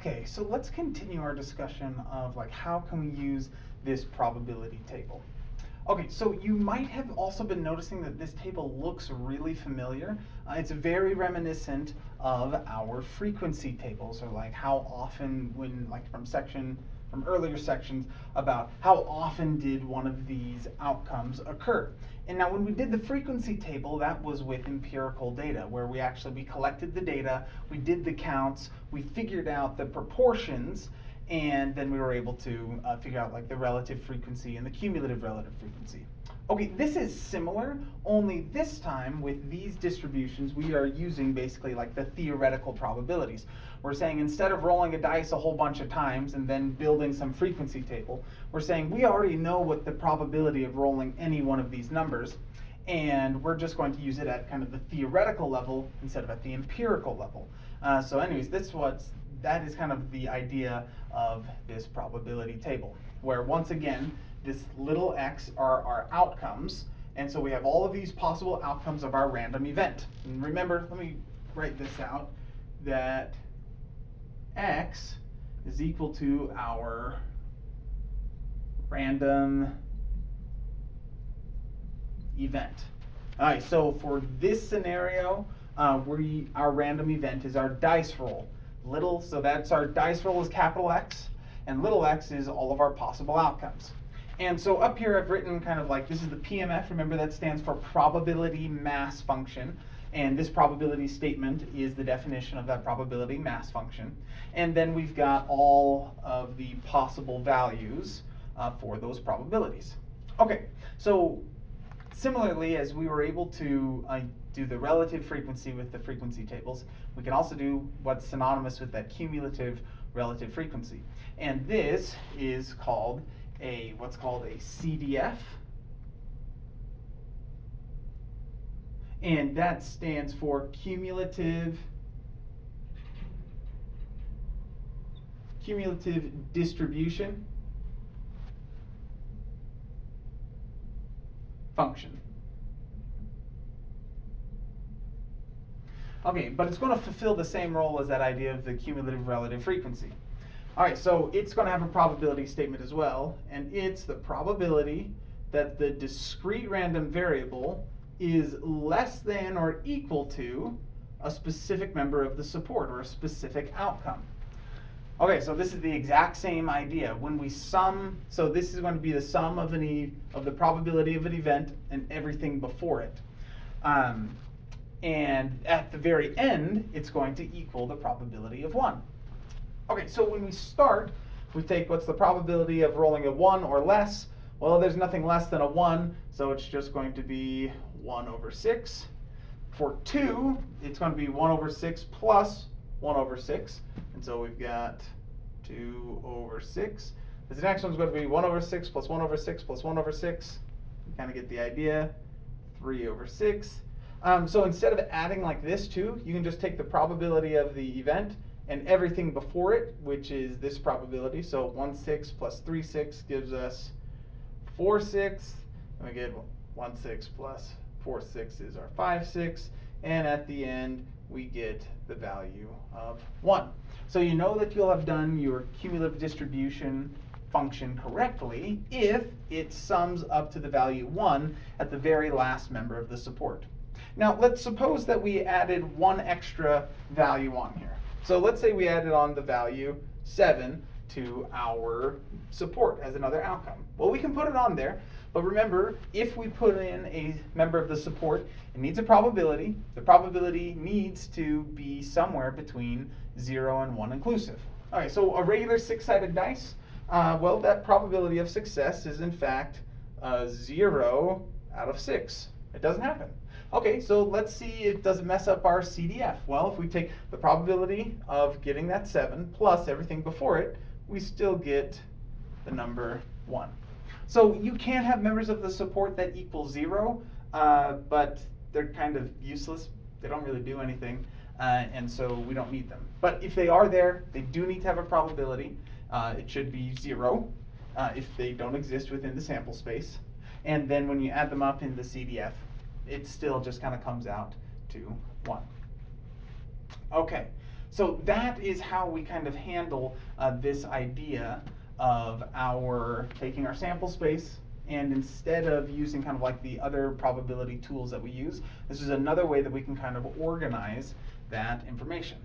Okay, so let's continue our discussion of like how can we use this probability table. Okay, so you might have also been noticing that this table looks really familiar. Uh, it's very reminiscent of our frequency tables, or like how often when, like from section, from earlier sections, about how often did one of these outcomes occur. And now when we did the frequency table, that was with empirical data, where we actually, we collected the data, we did the counts, we figured out the proportions, and then we were able to uh, figure out like the relative frequency and the cumulative relative frequency. Okay, this is similar, only this time with these distributions, we are using basically like the theoretical probabilities. We're saying instead of rolling a dice a whole bunch of times and then building some frequency table, we're saying we already know what the probability of rolling any one of these numbers, and we're just going to use it at kind of the theoretical level instead of at the empirical level. Uh, so anyways, this what's that is kind of the idea of this probability table, where once again, this little x are our outcomes, and so we have all of these possible outcomes of our random event. And remember, let me write this out, that x is equal to our random event. All right, so for this scenario, uh, we, our random event is our dice roll. Little, so that's our dice roll is capital X, and little x is all of our possible outcomes. And so up here I've written kind of like, this is the PMF, remember that stands for probability mass function. And this probability statement is the definition of that probability mass function. And then we've got all of the possible values uh, for those probabilities. Okay, so similarly, as we were able to uh, do the relative frequency with the frequency tables, we can also do what's synonymous with that cumulative relative frequency. And this is called a what's called a CDF. And that stands for cumulative cumulative distribution function. Okay, but it's going to fulfill the same role as that idea of the cumulative relative frequency. All right, so it's going to have a probability statement as well, and it's the probability that the discrete random variable is less than or equal to a specific member of the support or a specific outcome. Okay, so this is the exact same idea. When we sum, so this is going to be the sum of an e, of the probability of an event and everything before it. Um, and at the very end, it's going to equal the probability of 1. Okay, so when we start, we take what's the probability of rolling a 1 or less. Well, there's nothing less than a 1, so it's just going to be 1 over 6. For 2, it's going to be 1 over 6 plus 1 over 6. And so we've got 2 over 6. This next one's going to be 1 over 6 plus 1 over 6 plus 1 over 6. You kind of get the idea. 3 over 6. Um, so instead of adding like this too, you can just take the probability of the event and everything before it, which is this probability. So 1 6 plus 3 6 gives us 4 6. And we get 1 6 plus 4 6 is our 5 6. And at the end, we get the value of 1. So you know that you'll have done your cumulative distribution function correctly if it sums up to the value 1 at the very last member of the support. Now let's suppose that we added one extra value on here. So let's say we added on the value 7 to our support as another outcome. Well, we can put it on there, but remember, if we put in a member of the support, it needs a probability. The probability needs to be somewhere between 0 and 1 inclusive. All right, so a regular six-sided dice, uh, well, that probability of success is in fact uh, 0 out of 6. It doesn't happen. Okay, so let's see if does it mess up our CDF. Well, if we take the probability of getting that 7 plus everything before it, we still get the number 1. So you can have members of the support that equal 0, uh, but they're kind of useless. They don't really do anything, uh, and so we don't need them. But if they are there, they do need to have a probability. Uh, it should be 0 uh, if they don't exist within the sample space. And then when you add them up in the CDF, it still just kind of comes out to 1. Okay, So that is how we kind of handle uh, this idea of our taking our sample space and instead of using kind of like the other probability tools that we use, this is another way that we can kind of organize that information.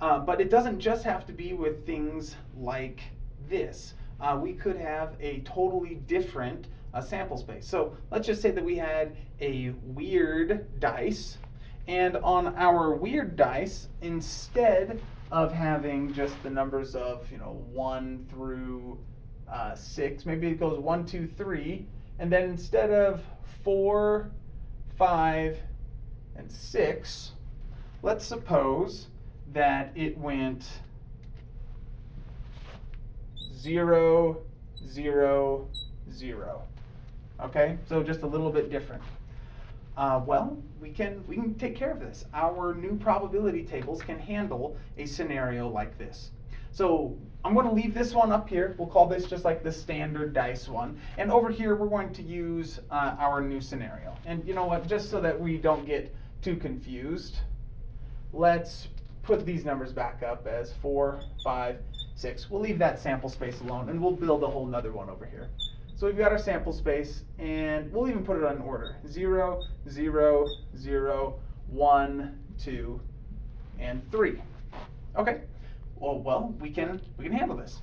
Uh, but it doesn't just have to be with things like this. Uh, we could have a totally different uh, sample space. So let's just say that we had a weird dice, and on our weird dice, instead of having just the numbers of you know one through uh, six, maybe it goes one, two, three, and then instead of four, five, and six, let's suppose that it went zero, zero, zero. Okay, so just a little bit different. Uh, well, we can we can take care of this. Our new probability tables can handle a scenario like this. So I'm going to leave this one up here. We'll call this just like the standard dice one. And over here, we're going to use uh, our new scenario. And you know what, just so that we don't get too confused, let's put these numbers back up as four, five, six. We'll leave that sample space alone and we'll build a whole nother one over here. So we've got our sample space and we'll even put it on order. Zero, zero, zero, one, two, and three. Okay, well, well, we can, we can handle this.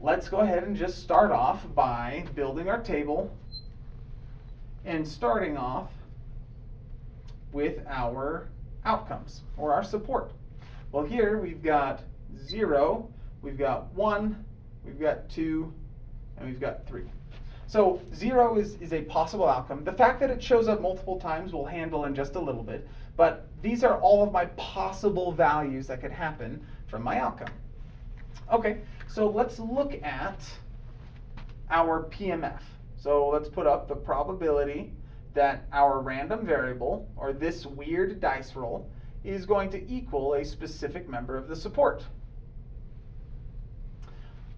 Let's go ahead and just start off by building our table and starting off with our outcomes or our support. Well, here we've got zero, we've got one, we've got two, and we've got three. So zero is, is a possible outcome. The fact that it shows up multiple times we'll handle in just a little bit, but these are all of my possible values that could happen from my outcome. Okay, so let's look at our PMF. So let's put up the probability that our random variable, or this weird dice roll, is going to equal a specific member of the support.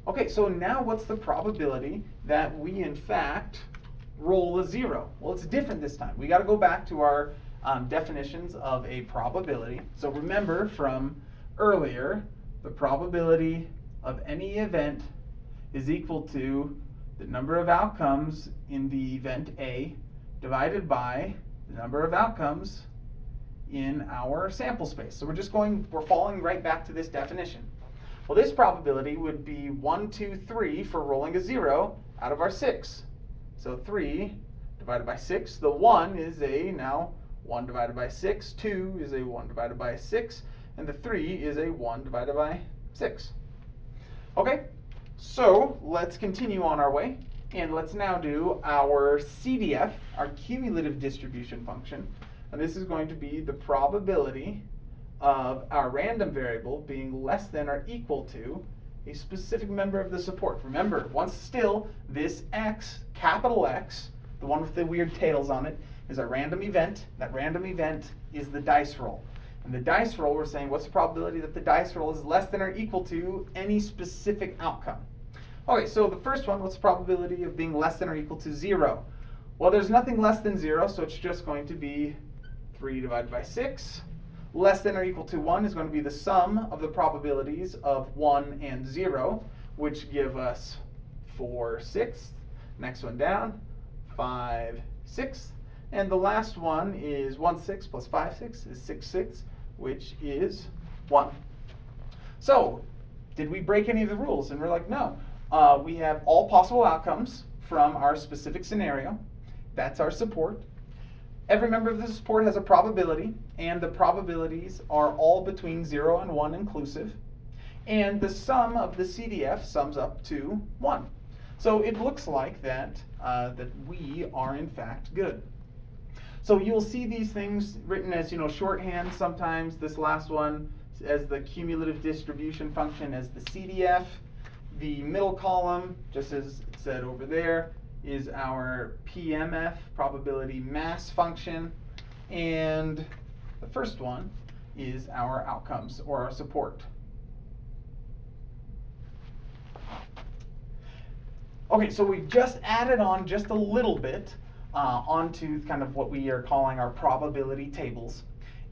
Okay, so now what's the probability that we in fact roll a zero? Well, it's different this time. We got to go back to our um, definitions of a probability. So remember from earlier, the probability of any event is equal to the number of outcomes in the event A divided by the number of outcomes in our sample space. So we're just going, we're falling right back to this definition. Well, this probability would be 1, 2, 3 for rolling a 0 out of our 6. So 3 divided by 6. The 1 is a, now, 1 divided by 6. 2 is a 1 divided by 6. And the 3 is a 1 divided by 6. Okay, so let's continue on our way. And let's now do our CDF, our cumulative distribution function. And this is going to be the probability of our random variable being less than or equal to a specific member of the support. Remember, once still, this x, capital X, the one with the weird tails on it, is a random event. That random event is the dice roll. And the dice roll, we're saying, what's the probability that the dice roll is less than or equal to any specific outcome? Okay, so the first one, what's the probability of being less than or equal to zero? Well, there's nothing less than zero, so it's just going to be 3 divided by 6 less than or equal to 1 is going to be the sum of the probabilities of 1 and 0, which give us 4 sixths. Next one down, 5 sixths. And the last one is 1 sixth plus 5 sixths is 6 sixths, which is 1. So, did we break any of the rules? And we're like, no. Uh, we have all possible outcomes from our specific scenario. That's our support. Every member of the support has a probability, and the probabilities are all between 0 and 1 inclusive. And the sum of the CDF sums up to 1. So it looks like that, uh, that we are in fact good. So you'll see these things written as you know shorthand sometimes. This last one as the cumulative distribution function as the CDF. The middle column, just as it said over there, is our PMF, probability mass function, and the first one is our outcomes or our support. Okay, so we've just added on just a little bit uh, onto kind of what we are calling our probability tables.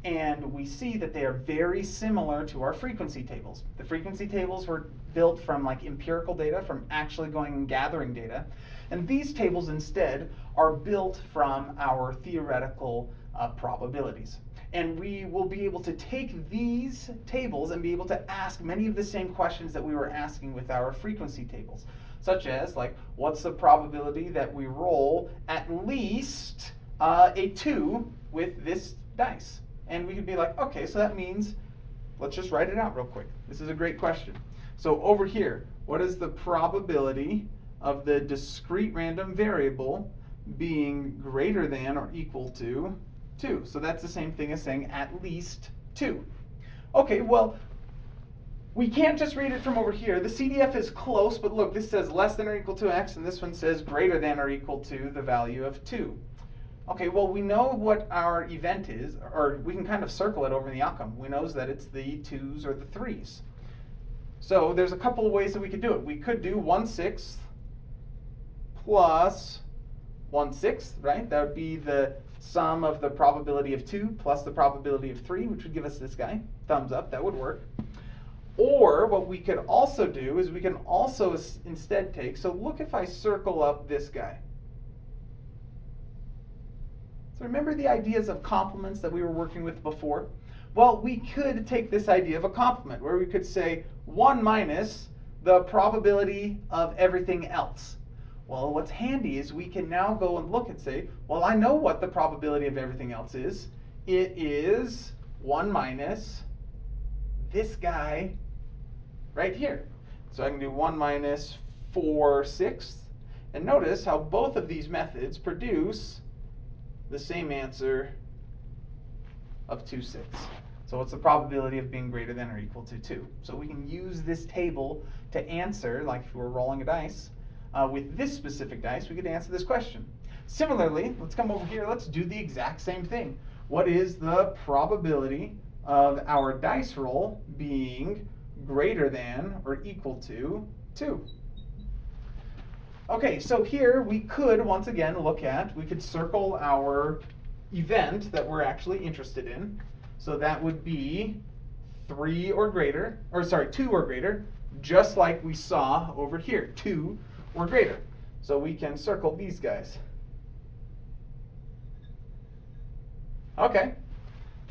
and we see that they are very similar to our frequency tables. The frequency tables were built from like empirical data, from actually going and gathering data, and these tables instead are built from our theoretical uh, probabilities. And we will be able to take these tables and be able to ask many of the same questions that we were asking with our frequency tables, such as like, what's the probability that we roll at least uh, a two with this dice? And we could be like, okay, so that means, let's just write it out real quick. This is a great question. So over here, what is the probability of the discrete random variable being greater than or equal to 2? So that's the same thing as saying at least 2. Okay, well, we can't just read it from over here. The CDF is close, but look, this says less than or equal to x, and this one says greater than or equal to the value of 2. Okay, well, we know what our event is, or we can kind of circle it over in the outcome. We know that it's the twos or the threes. So there's a couple of ways that we could do it. We could do 1 sixth plus 1 sixth, right? That would be the sum of the probability of 2 plus the probability of 3, which would give us this guy. Thumbs up, that would work. Or what we could also do is we can also instead take, so look if I circle up this guy. So remember the ideas of complements that we were working with before? Well, we could take this idea of a complement where we could say 1 minus the probability of everything else. Well, what's handy is we can now go and look and say, well, I know what the probability of everything else is. It is 1 minus this guy right here. So I can do 1 minus 4 sixths. And notice how both of these methods produce the same answer of 2 sixths. So what's the probability of being greater than or equal to 2? So we can use this table to answer, like if we were rolling a dice, uh, with this specific dice, we could answer this question. Similarly, let's come over here, let's do the exact same thing. What is the probability of our dice roll being greater than or equal to 2? Okay, so here we could, once again, look at, we could circle our event that we're actually interested in. So that would be 3 or greater, or sorry, 2 or greater, just like we saw over here, 2 or greater. So we can circle these guys. Okay,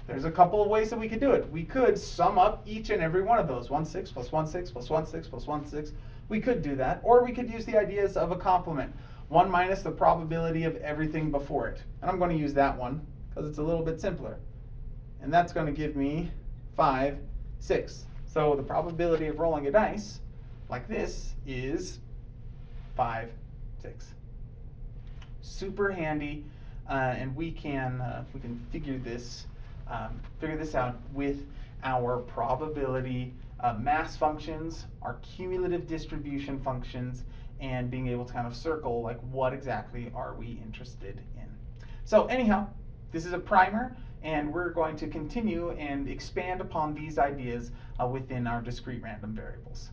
there's a couple of ways that we could do it. We could sum up each and every one of those, 1 6 plus 1 6 plus 1 6 plus 1 6 we could do that. Or we could use the ideas of a complement. 1 minus the probability of everything before it. And I'm going to use that one because it's a little bit simpler. And that's going to give me 5, 6. So the probability of rolling a dice like this is 5, 6. Super handy, uh, and we can uh, we can figure this um, figure this out with our probability uh, mass functions, our cumulative distribution functions, and being able to kind of circle like what exactly are we interested in. So anyhow, this is a primer and we're going to continue and expand upon these ideas uh, within our discrete random variables.